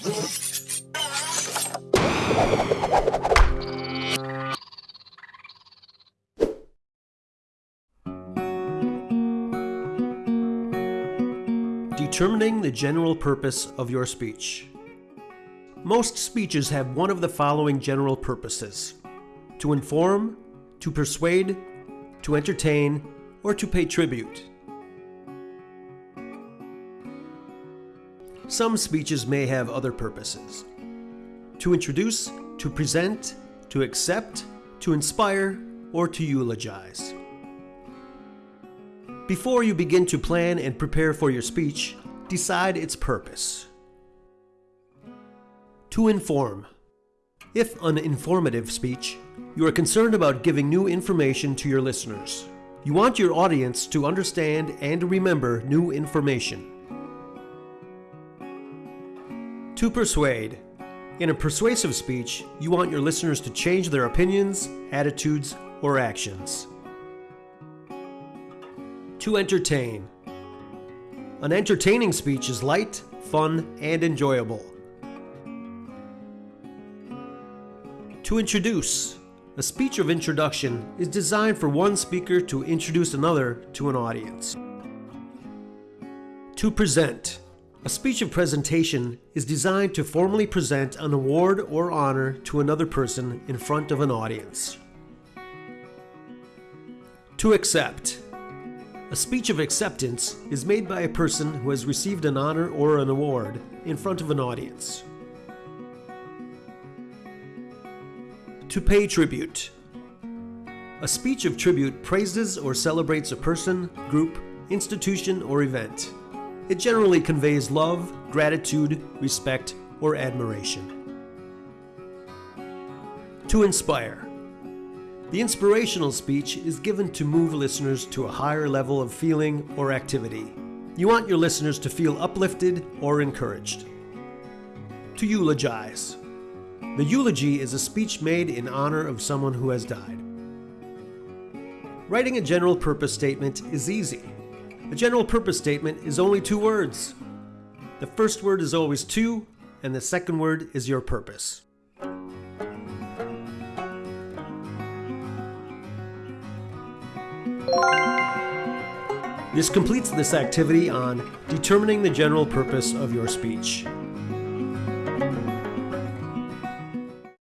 Determining the general purpose of your speech. Most speeches have one of the following general purposes to inform, to persuade, to entertain, or to pay tribute. Some speeches may have other purposes to introduce, to present, to accept, to inspire, or to eulogize. Before you begin to plan and prepare for your speech, decide its purpose. To inform. If an informative speech, you are concerned about giving new information to your listeners. You want your audience to understand and remember new information. To persuade. In a persuasive speech, you want your listeners to change their opinions, attitudes, or actions. To entertain. An entertaining speech is light, fun, and enjoyable. To introduce. A speech of introduction is designed for one speaker to introduce another to an audience. To present. A speech of presentation is designed to formally present an award or honor to another person in front of an audience. To accept. A speech of acceptance is made by a person who has received an honor or an award in front of an audience. To pay tribute. A speech of tribute praises or celebrates a person, group, institution, or event. It generally conveys love, gratitude, respect, or admiration. To inspire. The inspirational speech is given to move listeners to a higher level of feeling or activity. You want your listeners to feel uplifted or encouraged. To eulogize. The eulogy is a speech made in honor of someone who has died. Writing a general purpose statement is easy. A general purpose statement is only two words. The first word is always to, and the second word is your purpose. This completes this activity on determining the general purpose of your speech.